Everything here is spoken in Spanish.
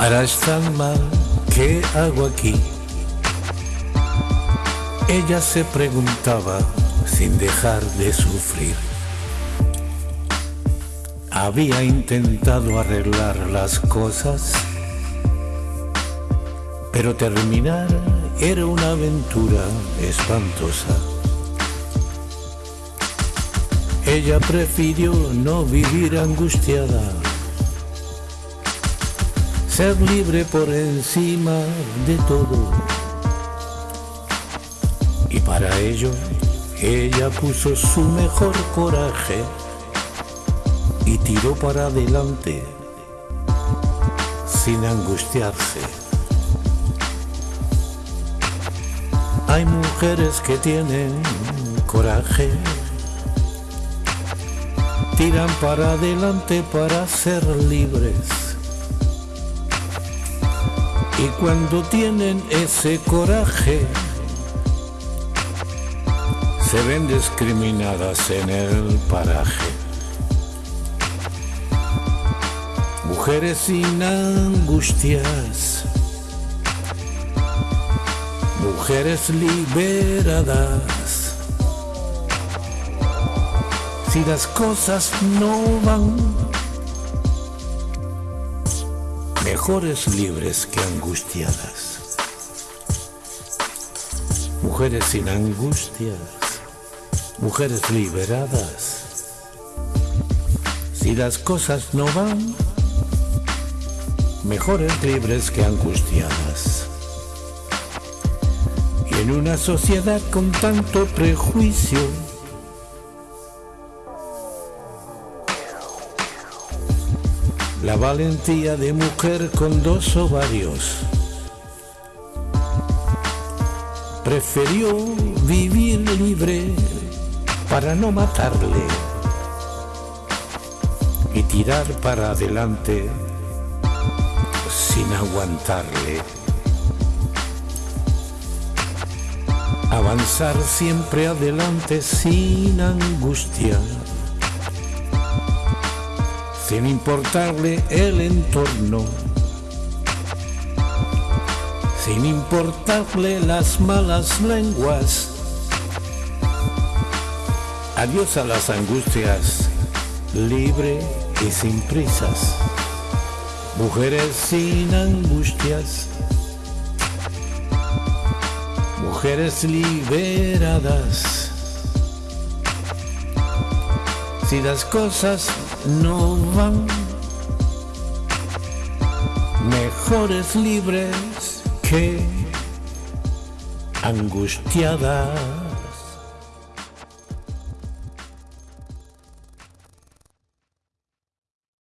Harás tan mal, ¿qué hago aquí? Ella se preguntaba sin dejar de sufrir. Había intentado arreglar las cosas, pero terminar era una aventura espantosa. Ella prefirió no vivir angustiada, ser libre por encima de todo. Y para ello, ella puso su mejor coraje y tiró para adelante sin angustiarse. Hay mujeres que tienen coraje, tiran para adelante para ser libres. Y cuando tienen ese coraje, se ven discriminadas en el paraje. Mujeres sin angustias, mujeres liberadas. Si las cosas no van, mejores libres que angustiadas. Mujeres sin angustias mujeres liberadas. Si las cosas no van, mejores libres que angustiadas. Y en una sociedad con tanto prejuicio, la valentía de mujer con dos ovarios prefirió vivir libre para no matarle y tirar para adelante sin aguantarle. Avanzar siempre adelante sin angustia, sin importarle el entorno, sin importarle las malas lenguas Adiós a las angustias, libre y sin prisas. Mujeres sin angustias. Mujeres liberadas. Si las cosas no van, mejores libres que angustiadas.